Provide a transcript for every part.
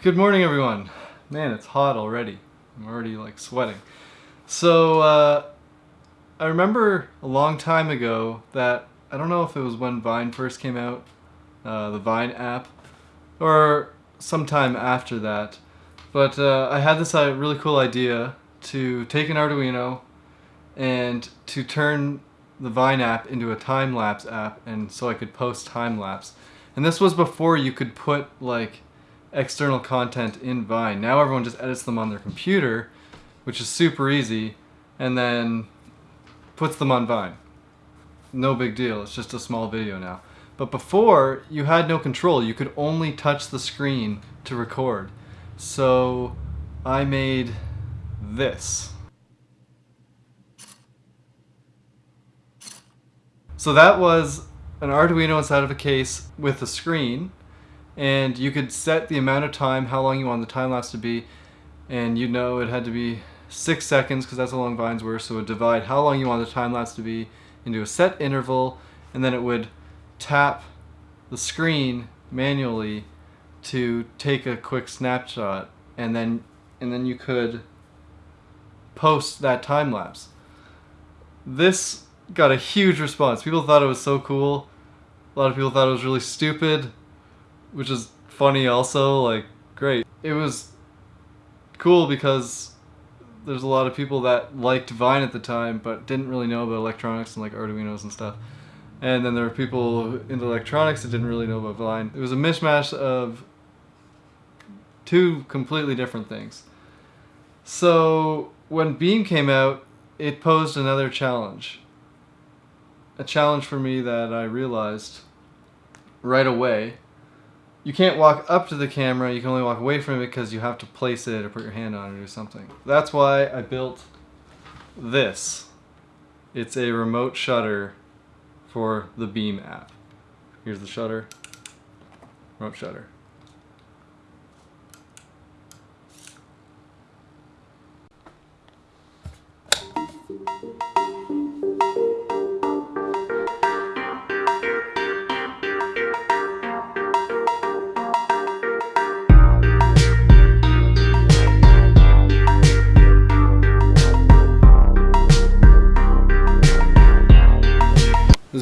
Good morning, everyone. Man, it's hot already. I'm already like sweating. So, uh, I remember a long time ago that I don't know if it was when Vine first came out, uh, the Vine app, or sometime after that, but uh, I had this uh, really cool idea to take an Arduino and to turn the Vine app into a time lapse app, and so I could post time lapse. And this was before you could put like external content in Vine. Now everyone just edits them on their computer, which is super easy, and then puts them on Vine. No big deal, it's just a small video now. But before, you had no control. You could only touch the screen to record. So I made this. So that was an Arduino inside of a case with a screen and you could set the amount of time, how long you want the time lapse to be, and you know it had to be six seconds because that's how long vines were. So it would divide how long you want the time lapse to be into a set interval, and then it would tap the screen manually to take a quick snapshot, and then and then you could post that time lapse. This got a huge response. People thought it was so cool. A lot of people thought it was really stupid which is funny also, like, great. It was cool because there's a lot of people that liked Vine at the time but didn't really know about electronics and like Arduinos and stuff. And then there were people into electronics that didn't really know about Vine. It was a mishmash of two completely different things. So when Beme came out, it posed another challenge. A challenge for me that I realized right away you can't walk up to the camera, you can only walk away from it because you have to place it or put your hand on it or something. That's why I built this. It's a remote shutter for the Beme app. Here's the shutter, remote shutter.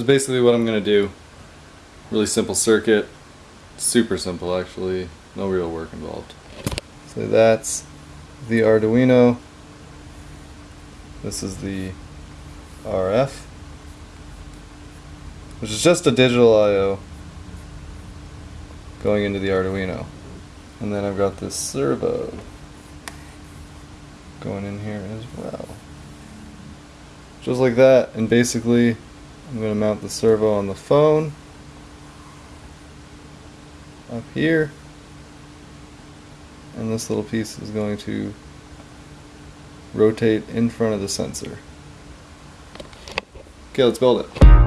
Basically what I'm going to do. Really simple circuit. Super simple actually. No real work involved. So that's the Arduino. This is the RF. Which is just a digital I.O. going into the Arduino. And then I've got this servo going in here as well. Just like that, and basically I'm going to mount the servo on the phone up here and this little piece is going to rotate in front of the sensor. Okay, let's build it.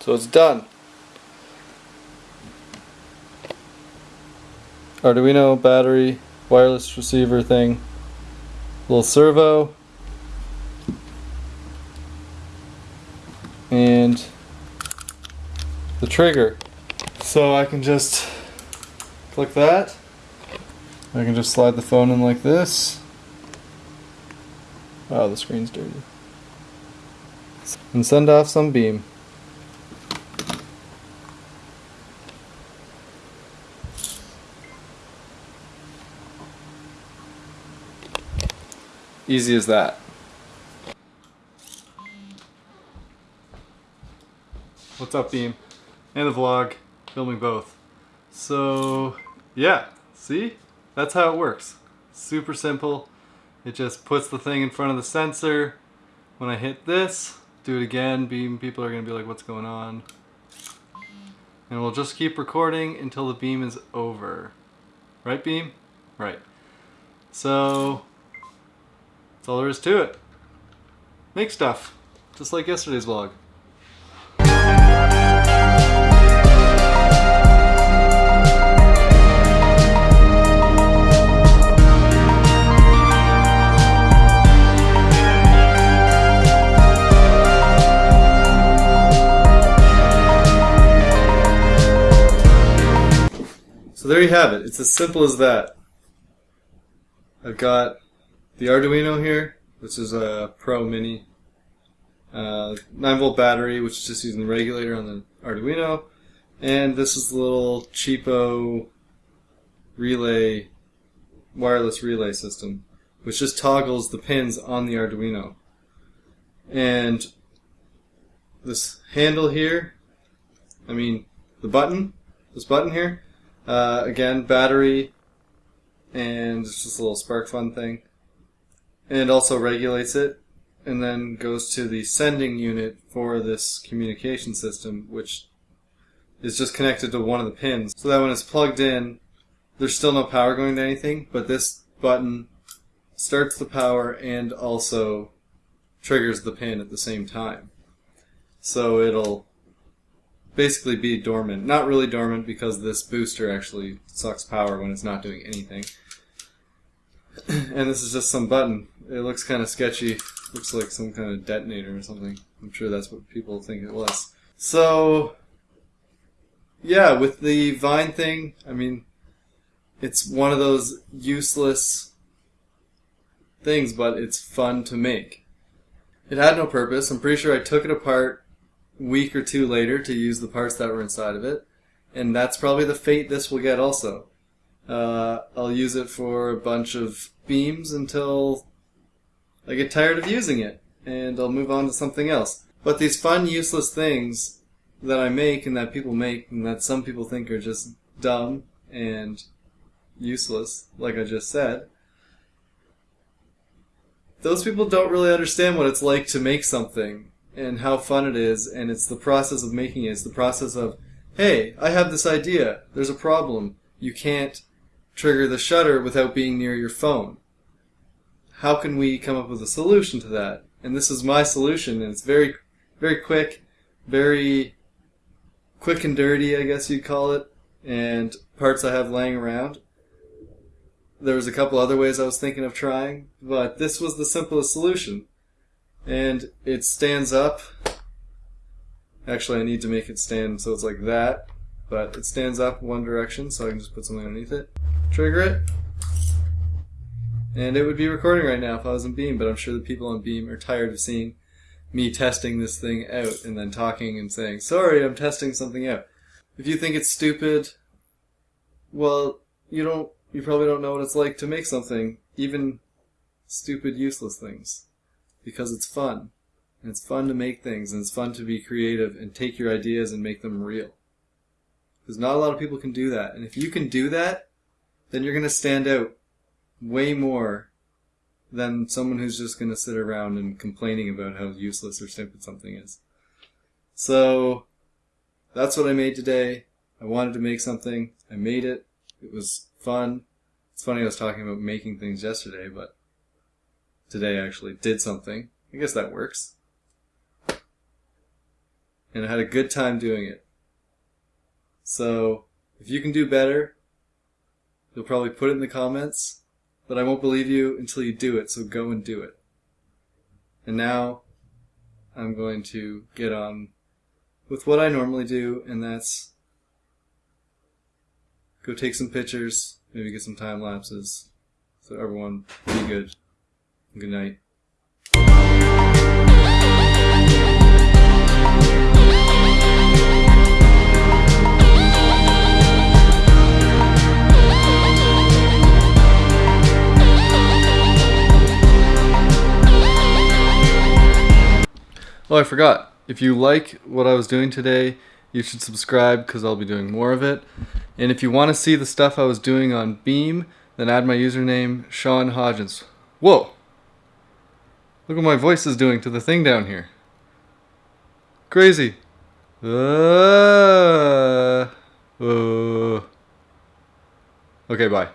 So it's done. Arduino battery, wireless receiver thing, little servo, and the trigger. So I can just click that. I can just slide the phone in like this. Oh, the screen's dirty. And send off some beme. Easy as that. What's up, Beme? And the vlog, filming both. So, yeah, see? That's how it works. Super simple. It just puts the thing in front of the sensor. When I hit this, do it again, Beme people are gonna be like, what's going on? And we'll just keep recording until the beme is over. Right, Beme? Right. So, all there is to it. Make stuff, just like yesterday's vlog. So there you have it. It's as simple as that. I've got the Arduino here, this is a Pro Mini. Uh, 9 volt battery, which is just using the regulator on the Arduino. And this is the little cheapo relay, wireless relay system, which just toggles the pins on the Arduino. And this handle here, I mean, the button, this button here, uh, again, battery, and it's just a little SparkFun thing and also regulates it and then goes to the sending unit for this communication system which is just connected to one of the pins. So that when it's plugged in there's still no power going to anything but this button starts the power and also triggers the pin at the same time. So it'll basically be dormant. Not really dormant because this booster actually sucks power when it's not doing anything. And this is just some button. It looks kind of sketchy. Looks like some kind of detonator or something. I'm sure that's what people think it was. So, yeah, with the Vine thing, I mean, it's one of those useless things, but it's fun to make. It had no purpose. I'm pretty sure I took it apart a week or two later to use the parts that were inside of it. And that's probably the fate this will get also. Uh, I'll use it for a bunch of bemes until I get tired of using it, and I'll move on to something else. But these fun, useless things that I make and that people make and that some people think are just dumb and useless, like I just said, those people don't really understand what it's like to make something and how fun it is, and it's the process of making it. It's the process of, hey, I have this idea. There's a problem. You can't trigger the shutter without being near your phone. How can we come up with a solution to that? And this is my solution, and it's very, very quick, very quick and dirty, I guess you'd call it, and parts I have laying around. There was a couple other ways I was thinking of trying, but this was the simplest solution. And it stands up. Actually, I need to make it stand so it's like that, but it stands up one direction, so I can just put something underneath it trigger it, and it would be recording right now if I was in Beme, but I'm sure the people on Beme are tired of seeing me testing this thing out and then talking and saying, sorry, I'm testing something out. If you think it's stupid, well, you don't, you probably don't know what it's like to make something, even stupid, useless things. Because it's fun. And it's fun to make things, and it's fun to be creative and take your ideas and make them real. Because not a lot of people can do that. And if you can do that, then you're going to stand out way more than someone who's just going to sit around and complaining about how useless or stupid something is. So that's what I made today. I wanted to make something. I made it. It was fun. It's funny I was talking about making things yesterday, but today I actually did something. I guess that works. And I had a good time doing it. So, if you can do better, You'll probably put it in the comments, but I won't believe you until you do it, so go and do it. And now, I'm going to get on with what I normally do, and that's go take some pictures, maybe get some time lapses. So everyone, be good. Good night. Oh, I forgot. If you like what I was doing today, you should subscribe because I'll be doing more of it. And if you want to see the stuff I was doing on Beme, then add my username, Sean Hodgins. Whoa! Look what my voice is doing to the thing down here. Crazy. Uh, uh. Okay, bye.